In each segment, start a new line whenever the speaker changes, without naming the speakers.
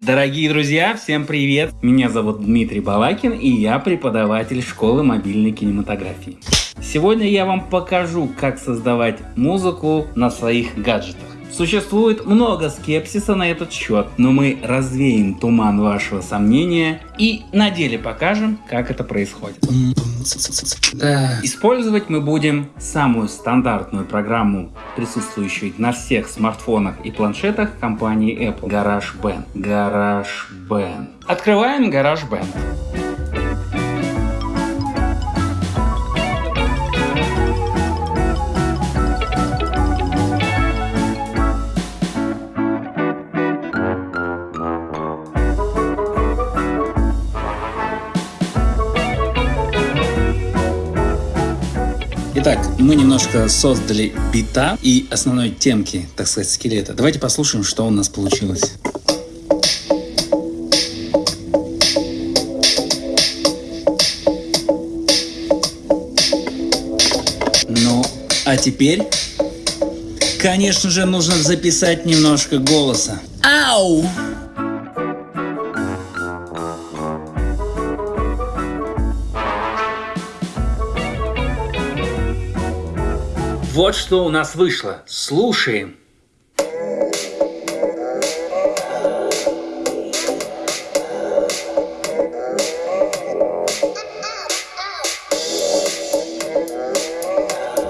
Дорогие друзья, всем привет! Меня зовут Дмитрий Балакин и я преподаватель школы мобильной кинематографии. Сегодня я вам покажу, как создавать музыку на своих гаджетах. Существует много скепсиса на этот счет, но мы развеем туман вашего сомнения и на деле покажем, как это происходит. Да. Использовать мы будем самую стандартную программу, присутствующую на всех смартфонах и планшетах компании Apple. GarageBand. GarageBand. Открываем GarageBand. Итак, мы немножко создали бита и основной темки, так сказать, скелета. Давайте послушаем, что у нас получилось. Ну, а теперь, конечно же, нужно записать немножко голоса. Ау! Вот что у нас вышло. Слушаем.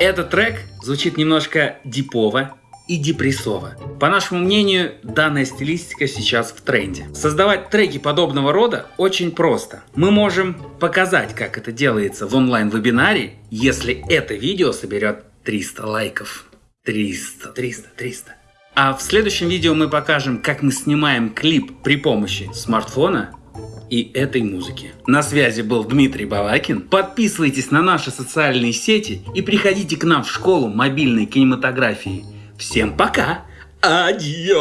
Этот трек звучит немножко дипово и депрессово. По нашему мнению, данная стилистика сейчас в тренде. Создавать треки подобного рода очень просто. Мы можем показать, как это делается в онлайн-вебинаре, если это видео соберет 300 лайков. 300, 300, 300. А в следующем видео мы покажем, как мы снимаем клип при помощи смартфона и этой музыки. На связи был Дмитрий Балакин. Подписывайтесь на наши социальные сети и приходите к нам в школу мобильной кинематографии. Всем пока! Адьос!